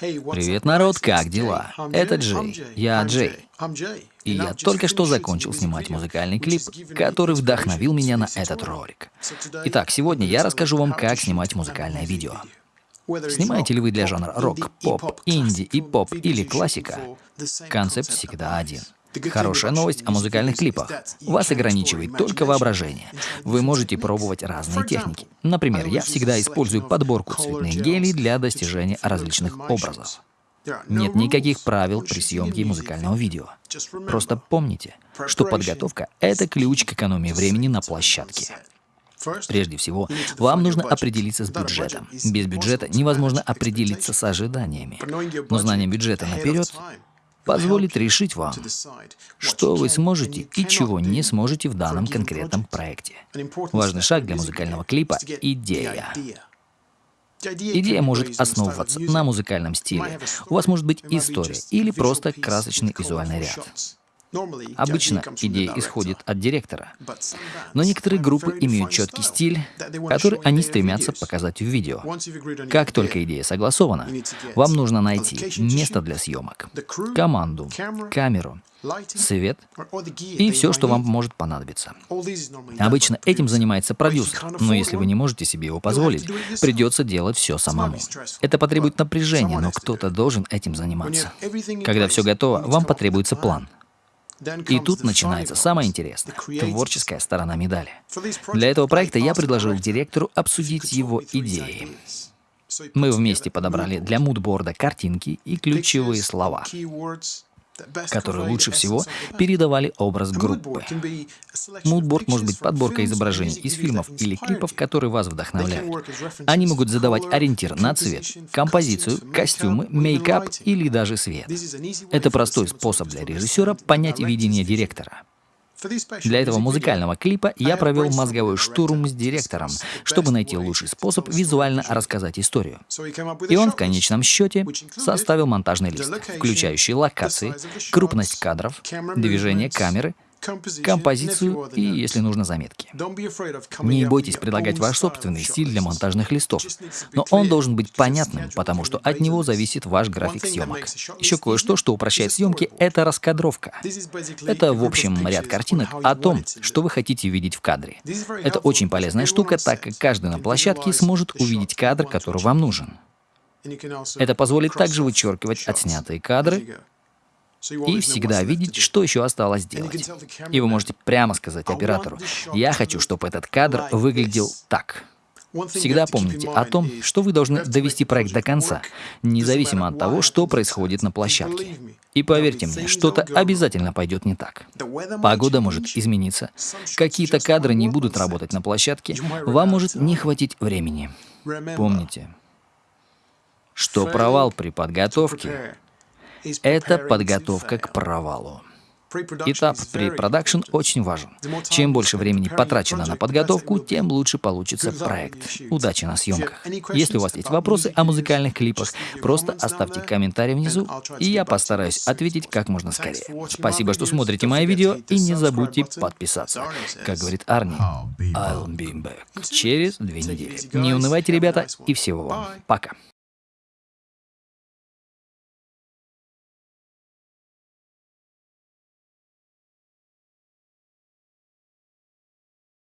Привет, народ, как дела? Это Джей. Я Джей. И я только что закончил снимать музыкальный клип, который вдохновил меня на этот ролик. Итак, сегодня я расскажу вам, как снимать музыкальное видео. Снимаете ли вы для жанра рок, поп, инди и поп или классика? Концепт всегда один — Хорошая новость о музыкальных клипах. Вас ограничивает только воображение. Вы можете пробовать разные техники. Например, я всегда использую подборку цветных гелей для достижения различных образов. Нет никаких правил при съемке музыкального видео. Просто помните, что подготовка — это ключ к экономии времени на площадке. Прежде всего, вам нужно определиться с бюджетом. Без бюджета невозможно определиться с ожиданиями. Но знание бюджета наперед позволит решить вам, что вы сможете и чего не сможете в данном конкретном проекте. Важный шаг для музыкального клипа — идея. Идея может основываться на музыкальном стиле. У вас может быть история или просто красочный визуальный ряд. Обычно идея исходит от директора, но некоторые группы имеют четкий стиль, который они стремятся показать в видео. Как только идея согласована, вам нужно найти место для съемок, команду, камеру, свет и все, что вам может понадобиться. Обычно этим занимается продюсер, но если вы не можете себе его позволить, придется делать все самому. Это потребует напряжения, но кто-то должен этим заниматься. Когда все готово, вам потребуется план. И тут начинается самое интересное — творческая сторона медали. Для этого проекта я предложил директору обсудить его идеи. Мы вместе подобрали для мудборда картинки и ключевые слова которые лучше всего передавали образ группы. Мудборд может быть подборкой изображений из фильмов или клипов, которые вас вдохновляют. Они могут задавать ориентир на цвет, композицию, костюмы, мейкап или даже свет. Это простой способ для режиссера понять видение директора. Для этого музыкального клипа я провел мозговой штурм с директором, чтобы найти лучший способ визуально рассказать историю. И он в конечном счете составил монтажный лист, включающий локации, крупность кадров, движение камеры — композицию и, если нужно, заметки. Не бойтесь предлагать ваш собственный стиль для монтажных листов, но он должен быть понятным, потому что от него зависит ваш график съемок. Еще кое-что, что упрощает съемки, это раскадровка. Это, в общем, ряд картинок о том, что вы хотите видеть в кадре. Это очень полезная штука, так как каждый на площадке сможет увидеть кадр, который вам нужен. Это позволит также вычеркивать отснятые кадры, и всегда видеть, что еще осталось сделать. И вы можете прямо сказать оператору, я хочу, чтобы этот кадр выглядел так. Всегда помните о том, что вы должны довести проект до конца, независимо от того, что происходит на площадке. И поверьте мне, что-то обязательно пойдет не так. Погода может измениться, какие-то кадры не будут работать на площадке, вам может не хватить времени. Помните, что провал при подготовке это подготовка к провалу. Этап препродакшн очень важен. Чем больше времени потрачено на подготовку, тем лучше получится проект. Удачи на съемках. Если у вас есть вопросы о музыкальных клипах, просто оставьте комментарий внизу, и я постараюсь ответить как можно скорее. Спасибо, что смотрите мои видео, и не забудьте подписаться. Как говорит Арни, I'll be back. Через две недели. Не унывайте, ребята, и всего вам. Пока.